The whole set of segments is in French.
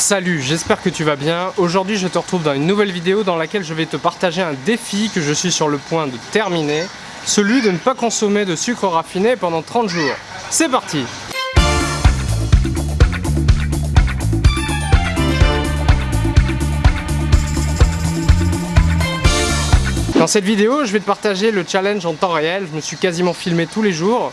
Salut, j'espère que tu vas bien. Aujourd'hui, je te retrouve dans une nouvelle vidéo dans laquelle je vais te partager un défi que je suis sur le point de terminer, celui de ne pas consommer de sucre raffiné pendant 30 jours. C'est parti Dans cette vidéo, je vais te partager le challenge en temps réel. Je me suis quasiment filmé tous les jours.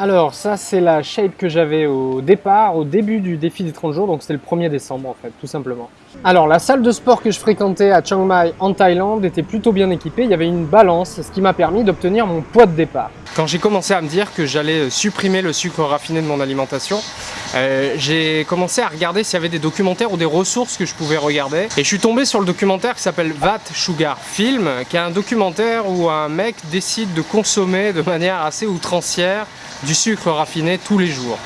Alors ça c'est la shape que j'avais au départ, au début du défi des 30 jours, donc c'était le 1er décembre en fait, tout simplement. Alors la salle de sport que je fréquentais à Chiang Mai en Thaïlande était plutôt bien équipée, il y avait une balance, ce qui m'a permis d'obtenir mon poids de départ. Quand j'ai commencé à me dire que j'allais supprimer le sucre raffiné de mon alimentation, euh, j'ai commencé à regarder s'il y avait des documentaires ou des ressources que je pouvais regarder. Et je suis tombé sur le documentaire qui s'appelle Vat Sugar Film, qui est un documentaire où un mec décide de consommer de manière assez outrancière du sucre raffiné tous les jours.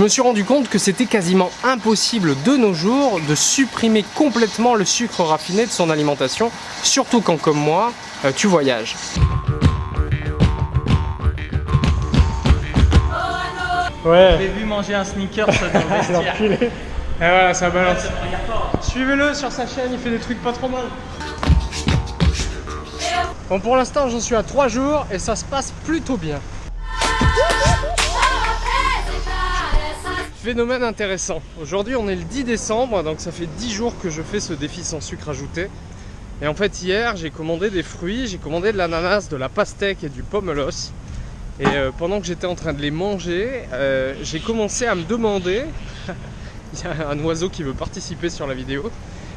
Je me suis rendu compte que c'était quasiment impossible de nos jours de supprimer complètement le sucre raffiné de son alimentation, surtout quand comme moi, euh, tu voyages. Ouais. J'ai vu manger un sneaker dans le vestiaire. Et voilà, ça balance. Suivez-le sur sa chaîne, il fait des trucs pas trop mal. Bon, pour l'instant, j'en suis à 3 jours et ça se passe plutôt bien. Phénomène intéressant. Aujourd'hui, on est le 10 décembre, donc ça fait 10 jours que je fais ce défi sans sucre ajouté. Et en fait, hier, j'ai commandé des fruits, j'ai commandé de l'ananas, de la pastèque et du pomelos. Et euh, pendant que j'étais en train de les manger, euh, j'ai commencé à me demander il y a un oiseau qui veut participer sur la vidéo.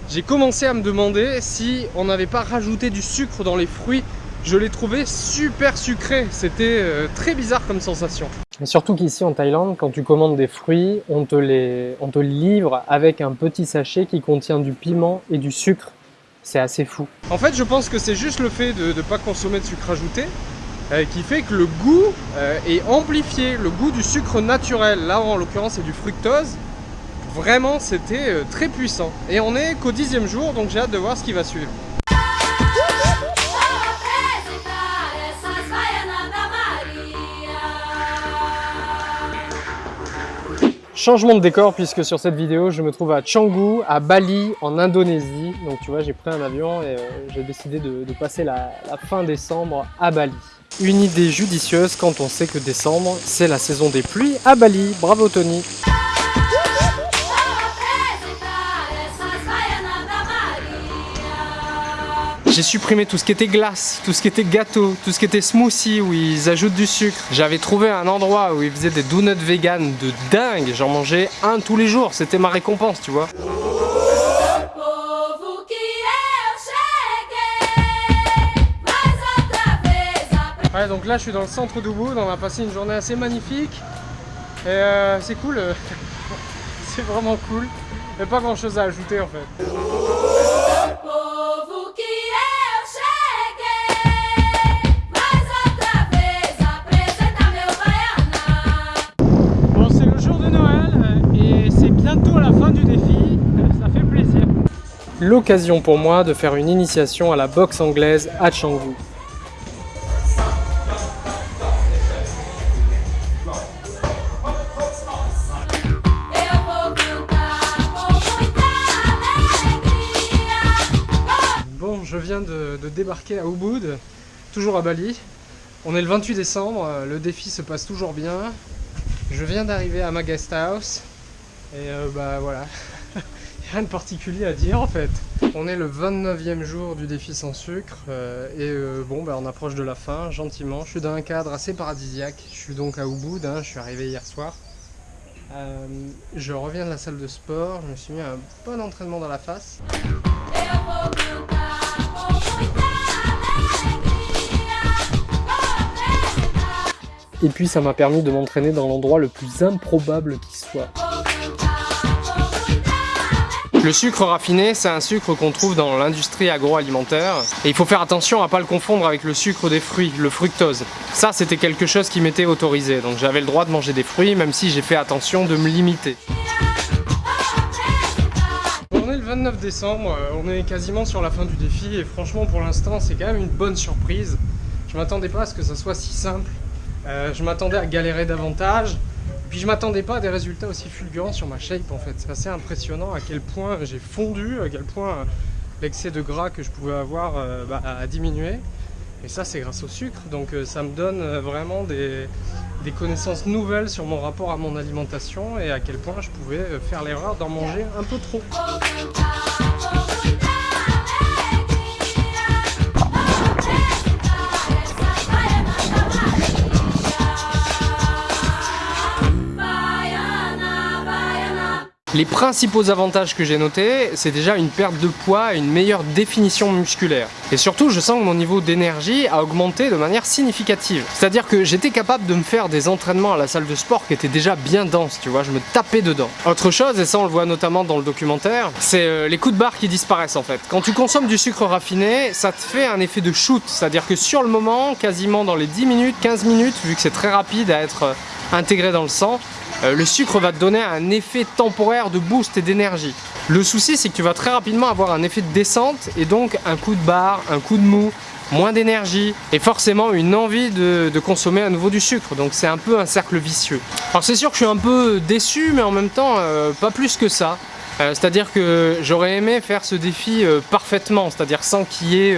J'ai commencé à me demander si on n'avait pas rajouté du sucre dans les fruits. Je l'ai trouvé super sucré, c'était euh, très bizarre comme sensation. Et surtout qu'ici en Thaïlande, quand tu commandes des fruits, on te, les, on te livre avec un petit sachet qui contient du piment et du sucre. C'est assez fou. En fait, je pense que c'est juste le fait de ne pas consommer de sucre ajouté euh, qui fait que le goût euh, est amplifié, le goût du sucre naturel. Là, en l'occurrence, c'est du fructose. Vraiment, c'était très puissant. Et on est qu'au dixième jour, donc j'ai hâte de voir ce qui va suivre. Changement de décor puisque sur cette vidéo je me trouve à Canggu, à Bali, en Indonésie. Donc tu vois j'ai pris un avion et euh, j'ai décidé de, passer la, la, fin décembre à Bali. Une idée judicieuse quand on sait que décembre c'est la saison des pluies à Bali. Bravo Tony J'ai supprimé tout ce qui était glace, tout ce qui était gâteau, tout ce qui était smoothie où ils ajoutent du sucre. J'avais trouvé un endroit où ils faisaient des donuts vegan de dingue. J'en mangeais un tous les jours. C'était ma récompense, tu vois. Ouais, donc là je suis dans le centre d'Ubud, on a passé une journée assez magnifique. Et euh, c'est cool, c'est vraiment cool. Mais pas grand chose à ajouter en fait. L'occasion pour moi de faire une initiation à la boxe anglaise à Canggu. Bon, je viens de, débarquer à Ubud, toujours à Bali. On est le 28 décembre, le défi se passe toujours bien. Je viens d'arriver à ma guest house et euh, bah voilà, rien de particulier à dire en fait. On est le 29e jour du défi sans sucre euh, et euh, bon bah on approche de la fin gentiment. Je suis dans un cadre assez paradisiaque. Je suis donc à Ubud, hein, je suis arrivé hier soir. Euh, je reviens de la salle de sport, je me suis mis un bon entraînement dans la face. Et puis ça m'a permis de m'entraîner dans l'endroit le plus improbable qui soit. Le sucre raffiné, c'est un sucre qu'on trouve dans l'industrie agroalimentaire. Et il faut faire attention à ne pas le confondre avec le sucre des fruits, le fructose. Ça, c'était quelque chose qui m'était autorisé. Donc j'avais le droit de manger des fruits, même si j'ai fait attention de me limiter. On est le 29 décembre, euh, on est quasiment sur la fin du défi et franchement pour l'instant c'est quand même une bonne surprise. Je m'attendais pas à ce que ça soit si simple. Euh, je m'attendais à galérer davantage. Puis je m'attendais pas à des résultats aussi fulgurants sur ma shape en fait. C'est assez impressionnant à quel point j'ai fondu, à quel point l'excès de gras que je pouvais avoir bah, a diminué. Et ça c'est grâce au sucre, donc ça me donne vraiment des, connaissances nouvelles sur mon rapport à mon alimentation et à quel point je pouvais euh, faire l'erreur d'en manger un peu trop. Les principaux avantages que j'ai notés, c'est déjà une perte de poids et une meilleure définition musculaire. Et surtout, je sens que mon niveau d'énergie a augmenté de manière significative. C'est-à-dire que j'étais capable de me faire des entraînements à la salle de sport qui étaient déjà bien denses, tu vois, je me tapais dedans. Autre chose, et ça on le voit notamment dans le documentaire, c'est euh, les coups de barre qui disparaissent en fait. Quand tu consommes du sucre raffiné, ça te fait un effet de shoot, c'est-à-dire que sur le moment, quasiment dans les 10 minutes, 15 minutes, vu que c'est très rapide à être euh, intégré dans le sang, euh, le sucre va te donner un effet temporaire de boost et d'énergie. Le souci, c'est que tu vas très rapidement avoir un effet de descente et donc un coup de barre, un coup de mou, moins d'énergie et forcément une envie de, consommer à nouveau du sucre. Donc c'est un peu un cercle vicieux. Alors c'est sûr que je suis un peu déçu, mais en même temps, euh, pas plus que ça. Euh, c'est-à-dire que j'aurais aimé faire ce défi parfaitement, c'est-à-dire sans qu'il y ait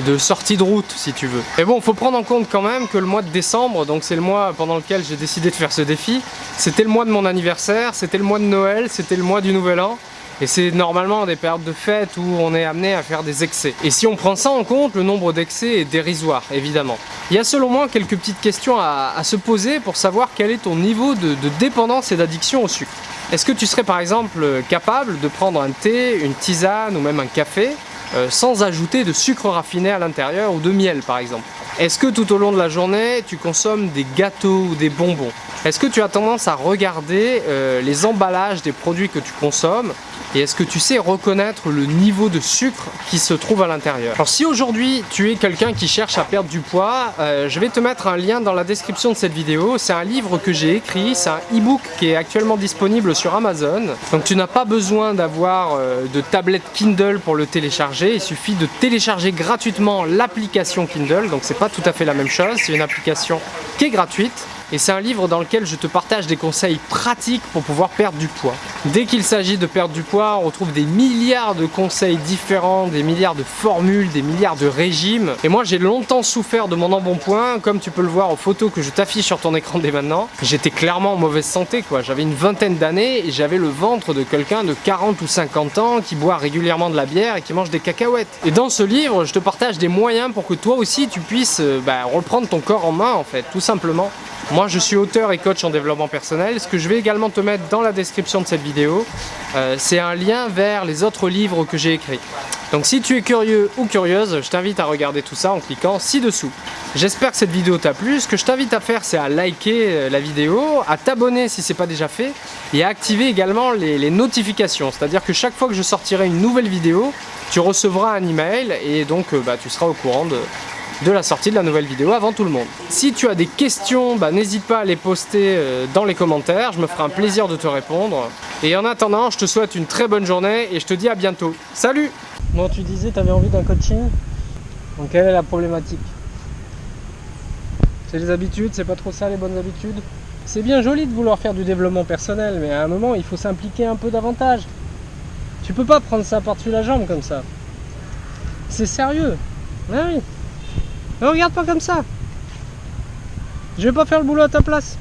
de sortie de route si tu veux. Mais bon, faut prendre en compte quand même que le mois de décembre, donc c'est le mois pendant lequel j'ai décidé de faire ce défi, c'était le mois de mon anniversaire, c'était le mois de Noël, c'était le mois du Nouvel An. Et c'est normalement des périodes de fête où on est amené à faire des excès. Et si on prend ça en compte, le nombre d'excès est dérisoire, évidemment. Il y a selon moi quelques petites questions à, se poser pour savoir quel est ton niveau de, dépendance et d'addiction au sucre. Est-ce que tu serais par exemple capable de prendre un thé, une tisane ou même un café sans ajouter de sucre raffiné à l'intérieur ou de miel par exemple. Est-ce que tout au long de la journée, tu consommes des gâteaux ou des bonbons? Est-ce que tu as tendance à regarder euh, les emballages des produits que tu consommes? Et est-ce que tu sais reconnaître le niveau de sucre qui se trouve à l'intérieur? Alors si aujourd'hui tu es quelqu'un qui cherche à perdre du poids, euh, je vais te mettre un lien dans la description de cette vidéo. C'est un livre que j'ai écrit, c'est un e-book qui est actuellement disponible sur Amazon. Donc tu n'as pas besoin d'avoir euh, de tablette Kindle pour le télécharger. Il suffit de télécharger gratuitement l'application Kindle. Donc c'est pas tout à fait la même chose, c'est une application qui est gratuite et c'est un livre dans lequel je te partage des conseils pratiques pour pouvoir perdre du poids. Dès qu'il s'agit de perdre du poids, on retrouve des milliards de conseils différents, des milliards de formules, des milliards de régimes. Et moi j'ai longtemps souffert de mon embonpoint, comme tu peux le voir aux photos que je t'affiche sur ton écran dès maintenant. J'étais clairement en mauvaise santé quoi, j'avais une vingtaine d'années et j'avais le ventre de quelqu'un de 40 ou 50 ans qui boit régulièrement de la bière et qui mange des cacahuètes. Et dans ce livre, je te partage des moyens pour que toi aussi tu puisses euh, bah, reprendre ton corps en main en fait, tout simplement. Moi je suis auteur et coach en développement personnel. Ce que je vais également te mettre dans la description de cette vidéo, euh, c'est un lien vers les autres livres que j'ai écrits. Donc si tu es curieux ou curieuse, je t'invite à regarder tout ça en cliquant ci-dessous. J'espère que cette vidéo t'a plu. Ce que je t'invite à faire, c'est à liker euh, la vidéo, à t'abonner si ce n'est pas déjà fait, et à activer également les, notifications. C'est-à-dire que chaque fois que je sortirai une nouvelle vidéo, tu recevras un email et donc euh, bah, tu seras au courant de, de la sortie de la nouvelle vidéo avant tout le monde. Si tu as des questions, bah, n'hésite pas à les poster euh, dans les commentaires, je me ferai un plaisir de te répondre. Et en attendant, je te souhaite une très bonne journée et je te dis à bientôt. Salut Bon, tu disais tu avais envie d'un coaching? Donc quelle est la problématique? C'est les habitudes, c'est pas trop ça les bonnes habitudes? C'est bien joli de vouloir faire du développement personnel, mais à un moment, il faut s'impliquer un peu davantage. Tu peux pas prendre ça par-dessus la jambe comme ça. C'est sérieux. Ah oui. Ne regarde pas comme ça. Je vais pas faire le boulot à ta place.